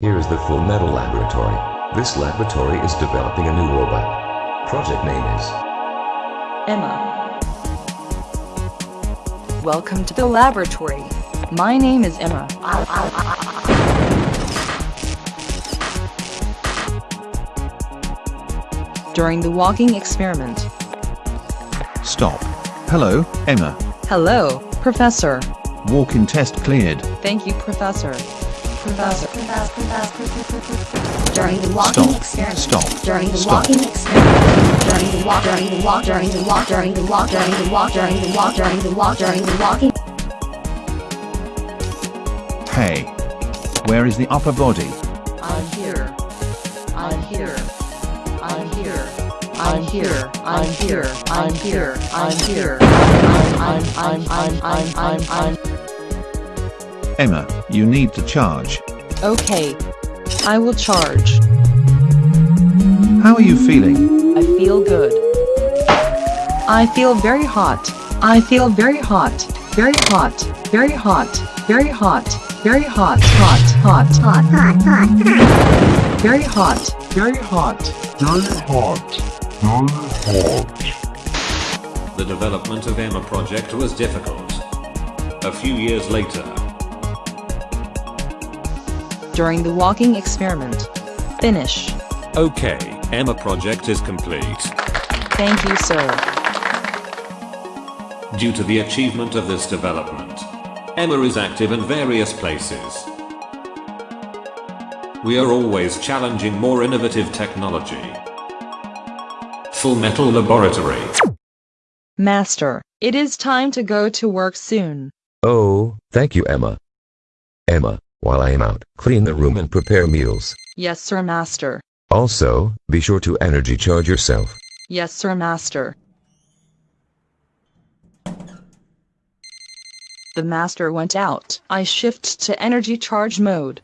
Here is the Full Metal Laboratory. This laboratory is developing a new robot. Project name is Emma. Welcome to the laboratory. My name is Emma. During the walking experiment. Stop. Hello, Emma. Hello, Professor. Walk-in test cleared. Thank you, Professor. Professor. During the walking Stop. experiment. Stop. During the Stop. walking experiment. During the walk. During the walk. During the walk. During the walk. During the walk. During the walk. During the walk. During the walking. Hey. Where is the upper body? I'm here. I'm here. I'm here. I'm here. I'm here. I'm here. I'm here. I'm I'm I'm I'm I'm I'm Emma, you need to charge. Okay. I will charge. How are you feeling? I feel good. I feel very hot. I feel very hot. Very hot. Very hot. Very hot. Very hot. Hot. Hot. Hot. Hot. Hot. Very hot. Very hot. Very hot. Very hot. The development of Emma project was difficult. A few years later, During the walking experiment. Finish. okay, Emma project is complete. Thank you, sir. Due to the achievement of this development, Emma is active in various places. We are always challenging more innovative technology. Full Metal Laboratory. Master, it is time to go to work soon. Oh, thank you, Emma. Emma, while I am out, clean the room and prepare meals. Yes, sir, master. Also, be sure to energy charge yourself. Yes, sir, master. The master went out. I shift to energy charge mode.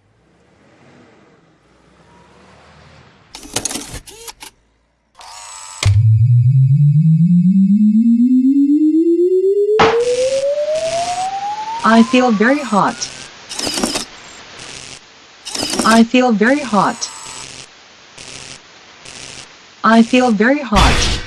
I feel very hot. I feel very hot. I feel very hot.